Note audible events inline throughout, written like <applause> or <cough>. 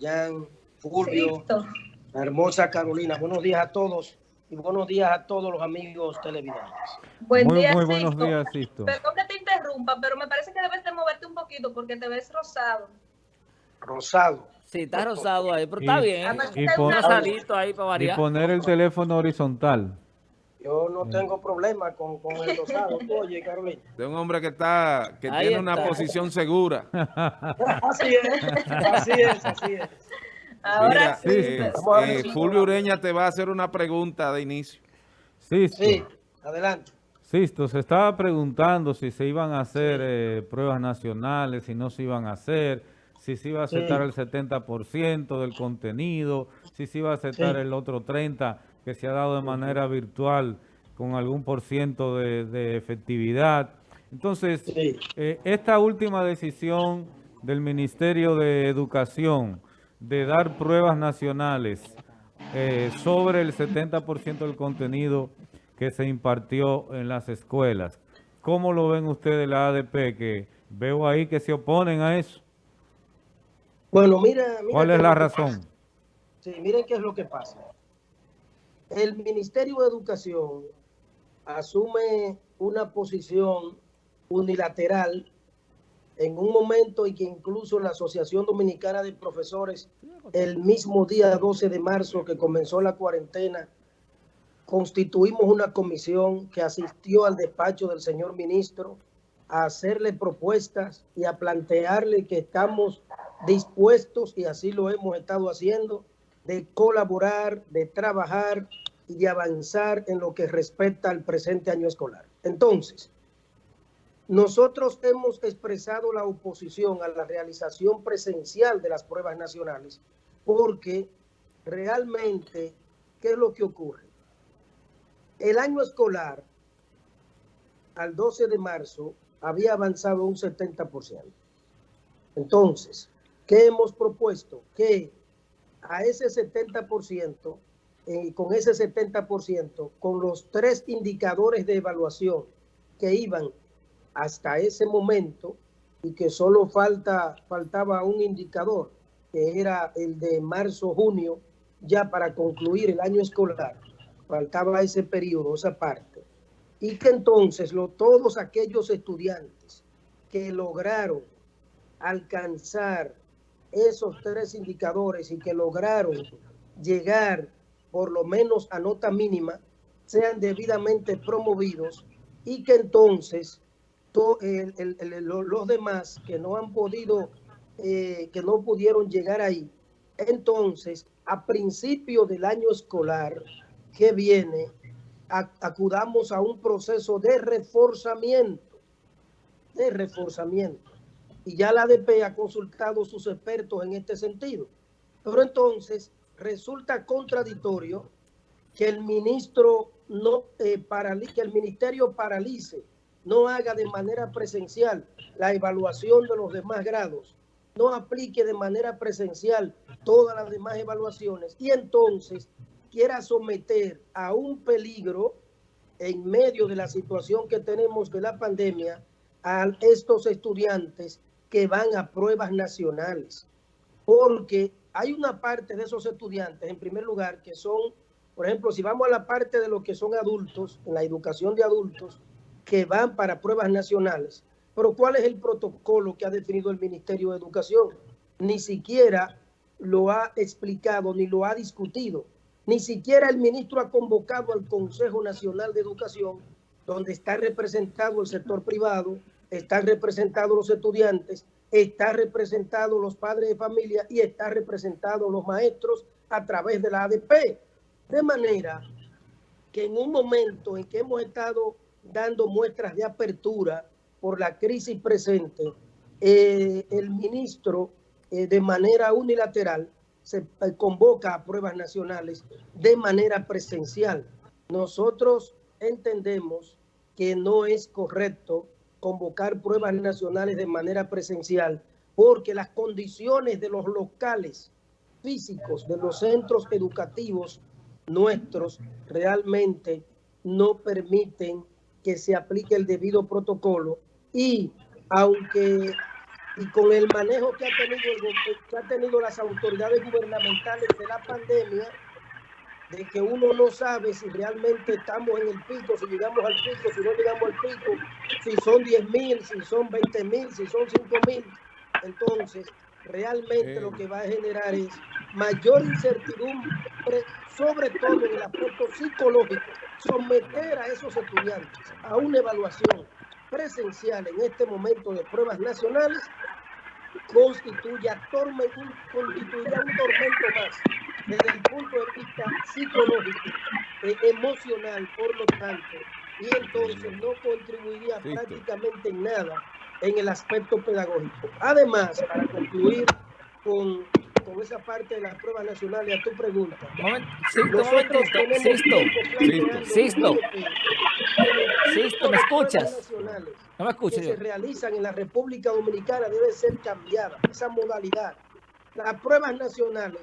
Jan, Fulvio, la hermosa Carolina. Buenos días a todos y buenos días a todos los amigos televidentes. Buen muy, día, muy Sisto. buenos días, Sisto. Perdón que te interrumpa, pero me parece que debes de moverte un poquito porque te ves rosado. Rosado. Sí, está rosado ahí, pero está Y- bien. Además, y está pon- ahí para Y variar. poner el teléfono horizontal. Yo no tengo problema con, con el rosado. <laughs> Oye, Carolina. de un hombre que está que Ahí tiene una posición segura. <laughs> Así es, así es, así es. Ahora Mira, sí. eh, ver eh, si- Fulvio Ureña te va a hacer una pregunta de inicio. Sisto, Sí, adelante. Sisto, se estaba preguntando si se iban a hacer eh, pruebas nacionales, si no se iban a hacer, si se iba a aceptar Sí. el 70% del contenido, si se iba a aceptar Sí. el otro 30% que se ha dado de manera virtual con algún por ciento de, de efectividad. Entonces, Sí. eh, esta última decisión del Ministerio de Educación de dar pruebas nacionales eh, sobre el 70% del contenido que se impartió en las escuelas. ¿Cómo lo ven ustedes la ADP? Que veo ahí que se oponen a eso. Bueno, mira. mira ¿Cuál es la razón? Sí, miren qué es lo que pasa. El Ministerio de Educación asume una posición unilateral en un momento en que incluso la Asociación Dominicana de Profesores, el mismo día 12 de marzo que comenzó la cuarentena, constituimos una comisión que asistió al despacho del señor ministro a hacerle propuestas y a plantearle que estamos dispuestos, y así lo hemos estado haciendo, de colaborar, de trabajar y de avanzar en lo que respecta al presente año escolar. Entonces, nosotros hemos expresado la oposición a la realización presencial de las pruebas nacionales porque realmente, ¿qué es lo que ocurre? El año escolar, al 12 de marzo, había avanzado un 70%. Entonces, ¿qué hemos propuesto? Que a ese 70%, eh, con ese 70%, con los tres indicadores de evaluación que iban hasta ese momento y que solo falta, faltaba un indicador, que era el de marzo-junio, ya para concluir el año escolar, faltaba ese periodo, esa parte, y que entonces lo, todos aquellos estudiantes que lograron alcanzar esos tres indicadores y que lograron llegar por lo menos a nota mínima, sean debidamente promovidos y que entonces to- el- el- el- lo- los demás que no han podido, eh, que no pudieron llegar ahí, entonces a principio del año escolar que viene, acudamos a un proceso de reforzamiento, de reforzamiento. Y ya la ADP ha consultado sus expertos en este sentido. Pero entonces resulta contradictorio que el ministro no eh, que el ministerio paralice, no haga de manera presencial la evaluación de los demás grados, no aplique de manera presencial todas las demás evaluaciones y entonces quiera someter a un peligro en medio de la situación que tenemos de la pandemia a estos estudiantes que van a pruebas nacionales. Porque hay una parte de esos estudiantes, en primer lugar, que son, por ejemplo, si vamos a la parte de los que son adultos, en la educación de adultos, que van para pruebas nacionales. Pero ¿cuál es el protocolo que ha definido el Ministerio de Educación? Ni siquiera lo ha explicado ni lo ha discutido. Ni siquiera el ministro ha convocado al Consejo Nacional de Educación, donde está representado el sector privado, están representados los estudiantes, está representado los padres de familia y está representado los maestros a través de la ADP. De manera que en un momento en que hemos estado dando muestras de apertura por la crisis presente, eh, el ministro eh, de manera unilateral se eh, convoca a pruebas nacionales de manera presencial. Nosotros entendemos que no es correcto convocar pruebas nacionales de manera presencial porque las condiciones de los locales físicos de los centros educativos nuestros realmente no permiten que se aplique el debido protocolo y aunque y con el manejo que ha tenido, que ha tenido las autoridades gubernamentales de la pandemia, de que uno no sabe si realmente estamos en el pico, si llegamos al pico, si no llegamos al pico, si son 10 mil, si son 20 mil, si son 5 mil. Entonces, realmente lo que va a generar es mayor incertidumbre, sobre todo en el aspecto psicológico, someter a esos estudiantes a una evaluación presencial en este momento de pruebas nacionales constituye torme- un, constituirá un tormento más desde el punto de vista psicológico, eh, emocional, por lo tanto, y entonces no contribuiría Listo. prácticamente en nada en el aspecto pedagógico. Además, para concluir con, con esa parte de las pruebas nacionales, a tu pregunta, Moment- Sisto, momentito. Sisto, Sisto. Sisto, ¿me escuchas? pruebas nacionales no me escucho que yo. se realizan en la República Dominicana debe ser cambiada, esa modalidad. Las pruebas nacionales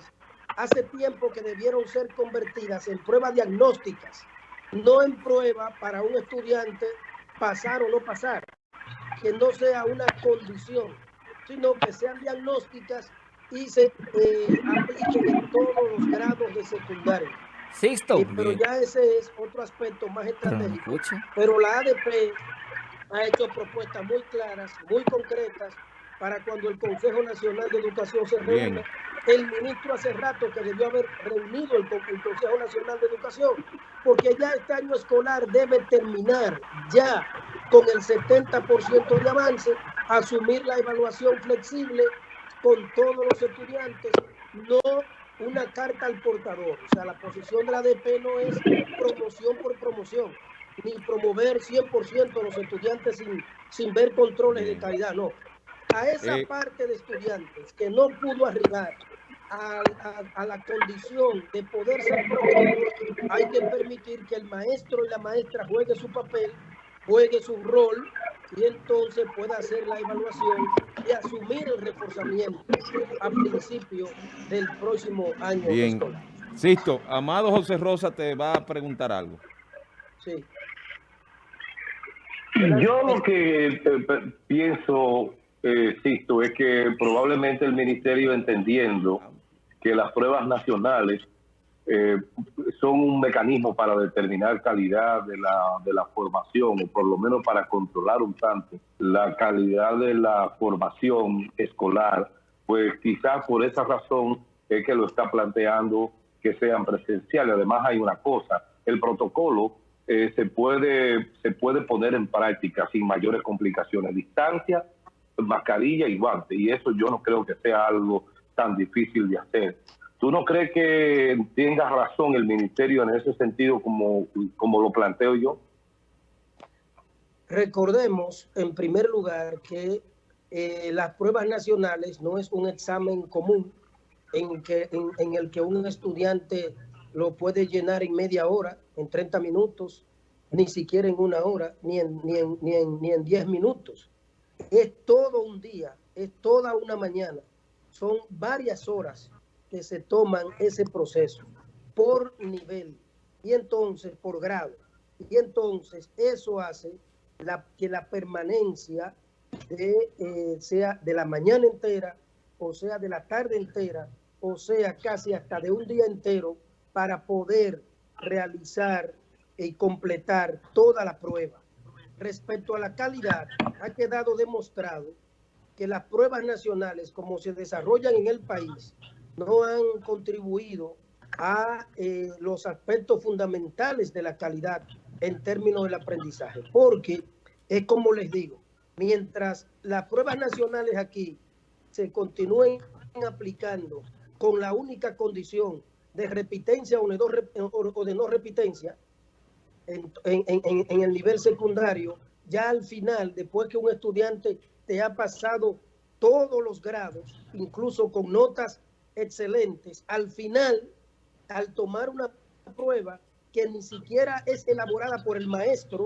hace tiempo que debieron ser convertidas en pruebas diagnósticas, no en prueba para un estudiante pasar o no pasar, que no sea una condición, sino que sean diagnósticas y se eh, apliquen en todos los grados de secundaria. Sisto. Eh, pero ya ese es otro aspecto más estratégico. Pero la ADP ha hecho propuestas muy claras, muy concretas, para cuando el Consejo Nacional de Educación se reúna. El ministro hace rato que debió haber reunido el, con- el Consejo Nacional de Educación, porque ya este año escolar debe terminar ya con el 70% de avance, asumir la evaluación flexible con todos los estudiantes, no una carta al portador. O sea, la posición de la ADP no es promoción por promoción, ni promover 100% a los estudiantes sin, sin ver controles de calidad, no. A esa Eh. parte de estudiantes que no pudo arribar a, a- a la condición de poder ser promovidos, hay que permitir que el maestro y la maestra juegue su papel, juegue su rol y entonces pueda hacer la evaluación y asumir el reforzamiento a principio del próximo año Bien. escolar. Sisto, Amado José Rosa te va a preguntar algo. Sí. Yo lo que eh, pe- pienso, eh, Sisto, es que probablemente el ministerio entendiendo que las pruebas nacionales eh, son un mecanismo para determinar calidad de la, de la formación, o por lo menos para controlar un tanto la calidad de la formación escolar, pues quizás por esa razón es que lo está planteando que sean presenciales. Además hay una cosa, el protocolo eh, se puede se puede poner en práctica sin mayores complicaciones, distancia, mascarilla y guante, y eso yo no creo que sea algo tan difícil de hacer. ¿Tú no crees que tenga razón el ministerio en ese sentido como, como lo planteo yo? Recordemos, en primer lugar, que eh, las pruebas nacionales no es un examen común en, que, en, el que un estudiante lo puede llenar en media hora, en 30 minutos, ni siquiera en una hora, ni en, ni en, ni en, ni en 10 minutos. Es todo un día, es toda una mañana. Son varias horas que se toman ese proceso por nivel y entonces por grado. Y entonces eso hace la, que la permanencia de, eh, sea de la mañana entera, o sea de la tarde entera, o sea casi hasta de un día entero para poder realizar y completar toda la prueba. Respecto a la calidad, ha quedado demostrado que las pruebas nacionales, como se desarrollan en el país, no han contribuido a eh, los aspectos fundamentales de la calidad en términos del aprendizaje. Porque es como les digo, mientras las pruebas nacionales aquí se continúen aplicando con la única condición de repitencia o de no, rep- o- o de no repitencia en, en- en- el nivel secundario, ya al final, después que un estudiante te ha pasado todos los grados, incluso con notas excelentes, al final, al tomar una prueba que ni siquiera es elaborada por el maestro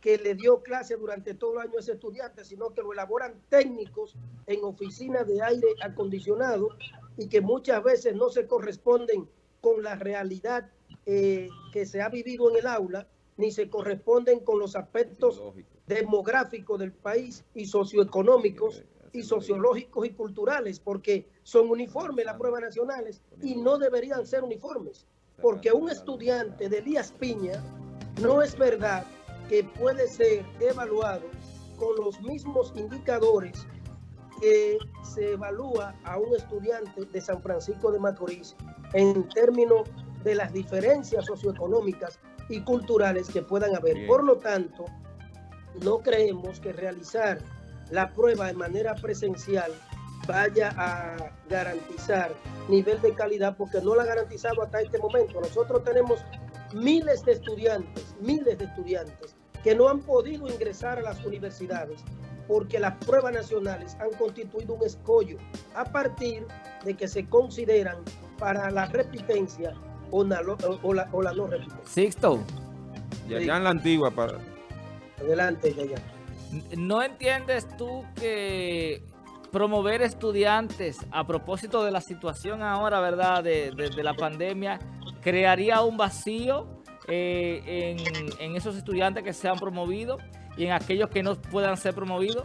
que le dio clase durante todo el año a ese estudiante, sino que lo elaboran técnicos en oficinas de aire acondicionado y que muchas veces no se corresponden con la realidad eh, que se ha vivido en el aula, ni se corresponden con los aspectos demográficos del país y socioeconómicos y sociológicos y culturales, porque son uniformes las pruebas nacionales y no deberían ser uniformes, porque un estudiante de Elías Piña no es verdad que puede ser evaluado con los mismos indicadores que se evalúa a un estudiante de San Francisco de Macorís en términos de las diferencias socioeconómicas y culturales que puedan haber. Bien. Por lo tanto, no creemos que realizar la prueba de manera presencial vaya a garantizar nivel de calidad porque no la ha garantizado hasta este momento. Nosotros tenemos miles de estudiantes, miles de estudiantes que no han podido ingresar a las universidades porque las pruebas nacionales han constituido un escollo a partir de que se consideran para la repitencia o la, o la, o la no repitencia. Sixto, Ya, ya en la antigua, para, Adelante, Yaya. ¿no entiendes tú que promover estudiantes a propósito de la situación ahora, verdad, de, de- de la pandemia, crearía un vacío eh, en, en esos estudiantes que se han promovido y en aquellos que no puedan ser promovidos?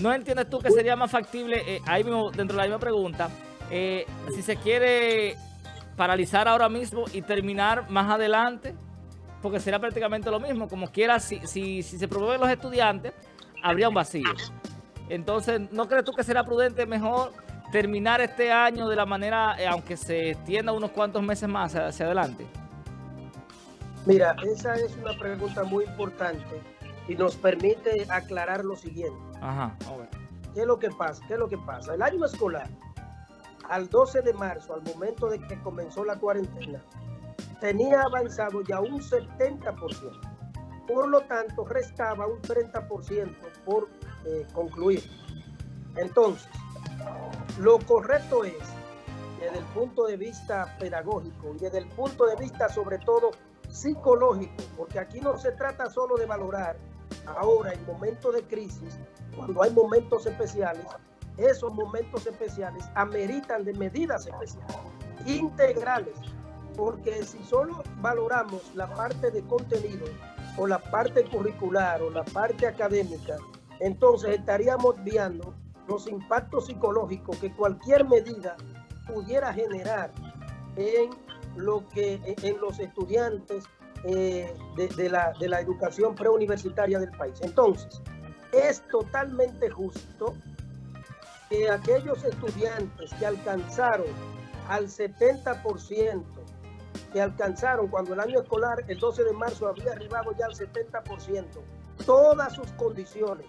¿No entiendes tú que sería más factible, eh, ahí mismo, dentro de la misma pregunta, eh, si se quiere paralizar ahora mismo y terminar más adelante? Porque será prácticamente lo mismo. Como quiera, si, si, si se promueven los estudiantes, habría un vacío. Entonces, ¿no crees tú que será prudente mejor terminar este año de la manera, eh, aunque se extienda unos cuantos meses más hacia, hacia adelante? Mira, esa es una pregunta muy importante y nos permite aclarar lo siguiente. Ajá. a ver. ¿Qué es lo que pasa? ¿Qué es lo que pasa? El año escolar, al 12 de marzo, al momento de que comenzó la cuarentena, tenía avanzado ya un 70%. Por lo tanto, restaba un 30% por eh, concluir. Entonces, lo correcto es, desde el punto de vista pedagógico y desde el punto de vista sobre todo psicológico, porque aquí no se trata solo de valorar ahora en momentos de crisis, cuando hay momentos especiales, esos momentos especiales ameritan de medidas especiales, integrales, porque si solo valoramos la parte de contenido o la parte curricular o la parte académica, entonces estaríamos viendo los impactos psicológicos que cualquier medida pudiera generar en lo que en los estudiantes eh, de, de la, de la educación preuniversitaria del país. Entonces, es totalmente justo que aquellos estudiantes que alcanzaron al 70%, que alcanzaron cuando el año escolar, el 12 de marzo, había arribado ya al 70%, todas sus condiciones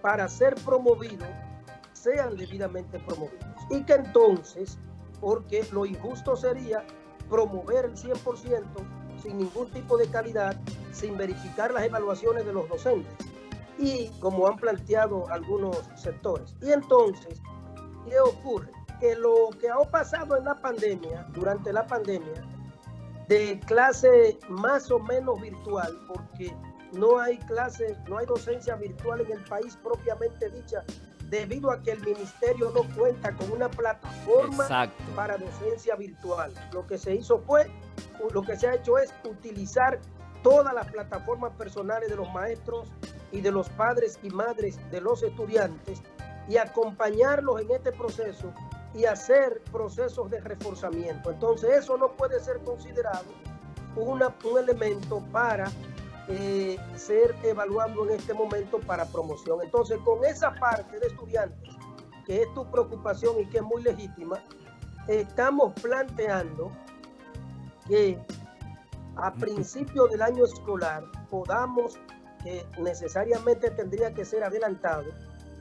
para ser promovidos sean debidamente promovidos. Y que entonces, porque lo injusto sería promover el 100% sin ningún tipo de calidad, sin verificar las evaluaciones de los docentes y como han planteado algunos sectores. Y entonces, ¿qué ocurre? Que lo que ha pasado en la pandemia, durante la pandemia, de clase más o menos virtual, porque no hay clase, no hay docencia virtual en el país propiamente dicha, debido a que el ministerio no cuenta con una plataforma Exacto. para docencia virtual. Lo que se hizo fue, lo que se ha hecho es utilizar todas las plataformas personales de los maestros y de los padres y madres de los estudiantes y acompañarlos en este proceso y hacer procesos de reforzamiento. Entonces eso no puede ser considerado una, un elemento para eh, ser evaluado en este momento para promoción. Entonces con esa parte de estudiantes, que es tu preocupación y que es muy legítima, estamos planteando que a principio del año escolar podamos, que necesariamente tendría que ser adelantado,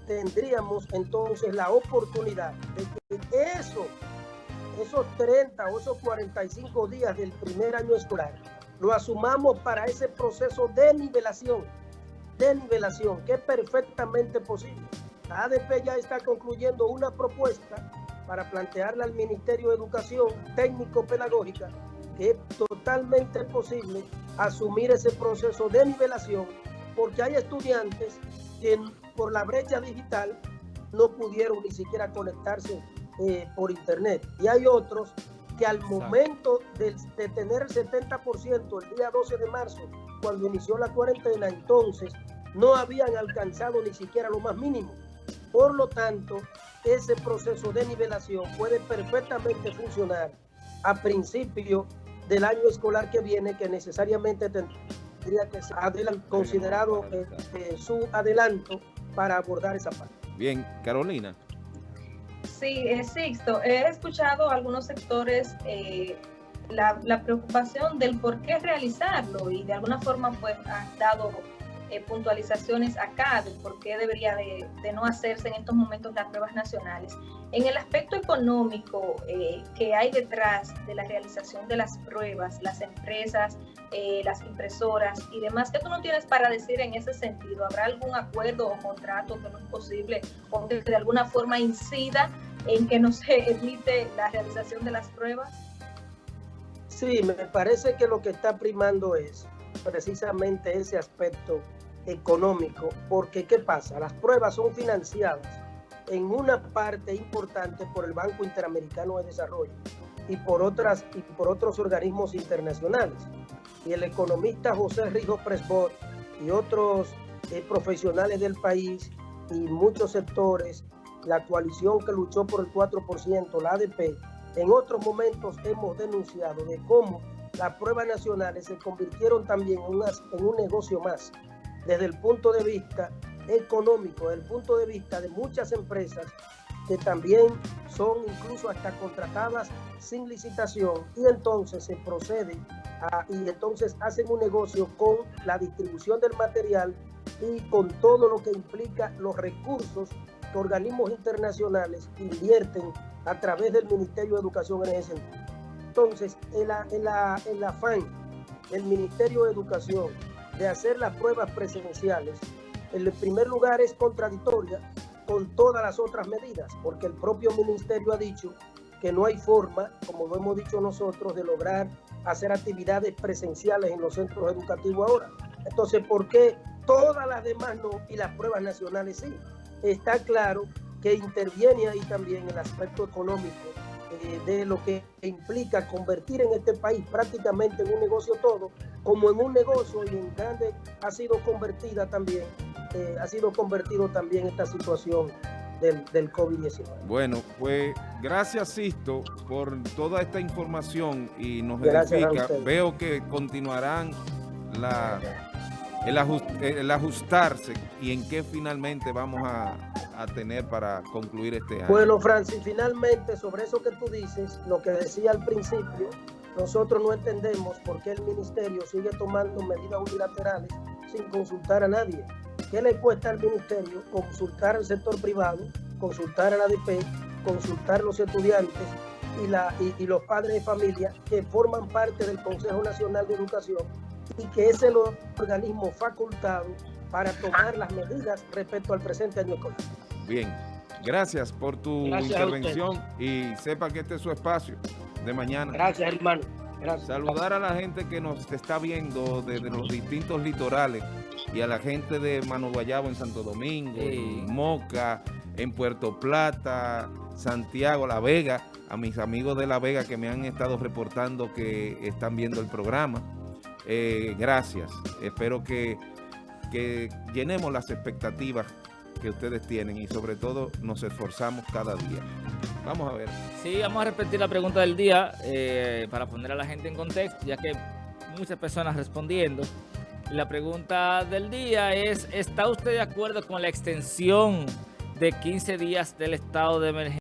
tendríamos entonces la oportunidad de que eso, esos 30 o esos 45 días del primer año escolar, lo asumamos para ese proceso de nivelación, de nivelación, que es perfectamente posible. La ADP ya está concluyendo una propuesta para plantearla al Ministerio de Educación técnico-pedagógica, que es totalmente posible asumir ese proceso de nivelación, porque hay estudiantes que por la brecha digital no pudieron ni siquiera conectarse eh, por internet. Y hay otros que al momento de, de tener el 70% el día 12 de marzo, cuando inició la cuarentena, entonces no habían alcanzado ni siquiera lo más mínimo. Por lo tanto, ese proceso de nivelación puede perfectamente funcionar a principio del año escolar que viene, que necesariamente tendría que ser considerado eh, eh, su adelanto para abordar esa parte. Bien, Carolina. Sí, eh, Sixto, he escuchado a algunos sectores eh, la, la, preocupación del por qué realizarlo y de alguna forma pues han dado eh, puntualizaciones acá de por qué debería de, de, no hacerse en estos momentos las pruebas nacionales. En el aspecto económico eh, que hay detrás de la realización de las pruebas, las empresas, eh, las impresoras y demás, ¿qué tú no tienes para decir en ese sentido? ¿Habrá algún acuerdo o contrato que no es posible o que de alguna forma incida en que no se evite la realización de las pruebas? Sí, me parece que lo que está primando es precisamente ese aspecto económico, porque ¿qué pasa? Las pruebas son financiadas en una parte importante por el Banco Interamericano de Desarrollo y por, otras, y por otros organismos internacionales. Y el economista José Rijo Presbot y otros eh, profesionales del país y muchos sectores, la coalición que luchó por el 4%, la ADP, en otros momentos hemos denunciado de cómo las pruebas nacionales se convirtieron también en, unas, en un negocio más desde el punto de vista económico, desde el punto de vista de muchas empresas que también son incluso hasta contratadas sin licitación y entonces se procede a, y entonces hacen un negocio con la distribución del material y con todo lo que implica los recursos que organismos internacionales invierten a través del Ministerio de Educación en ese sentido. Entonces, el, el, el afán del Ministerio de Educación de hacer las pruebas presidenciales, en el primer lugar es contradictoria con todas las otras medidas, porque el propio ministerio ha dicho que no hay forma, como lo hemos dicho nosotros, de lograr hacer actividades presenciales en los centros educativos ahora. Entonces, ¿por qué todas las demás no y las pruebas nacionales sí? Está claro que interviene ahí también el aspecto económico eh, de lo que implica convertir en este país prácticamente en un negocio todo, como en un negocio y en grande ha sido convertida también, eh, ha sido convertido también esta situación del, del COVID-19. Bueno, pues gracias Sisto por toda esta información y nos verifica. Veo que continuarán la, el, ajust, el ajustarse y en qué finalmente vamos a, tener para concluir este año. Bueno, Francis, finalmente sobre eso que tú dices, lo que decía al principio, nosotros no entendemos por qué el ministerio sigue tomando medidas unilaterales sin consultar a nadie. ¿Qué le cuesta al ministerio consultar al sector privado, consultar a la ADP, consultar a los estudiantes y los padres de familia que forman parte del Consejo Nacional de Educación y que es el organismo facultado para tomar las medidas respecto al presente año escolar? Bien, gracias por tu gracias intervención y sepa que este es su espacio de mañana. Gracias, hermano. Gracias. Saludar a la gente que nos está viendo desde los distintos litorales y a la gente de Mano Guayabo en Santo Domingo, sí. en Moca, en Puerto Plata, Santiago, La Vega, a mis amigos de La Vega que me han estado reportando que están viendo el programa. Eh, gracias. Espero que, que llenemos las expectativas que ustedes tienen y sobre todo nos esforzamos cada día. Vamos a ver. Sí, vamos a repetir la pregunta del día eh, para poner a la gente en contexto, ya que muchas personas respondiendo. La pregunta del día es, ¿está usted de acuerdo con la extensión de 15 días del estado de emergencia?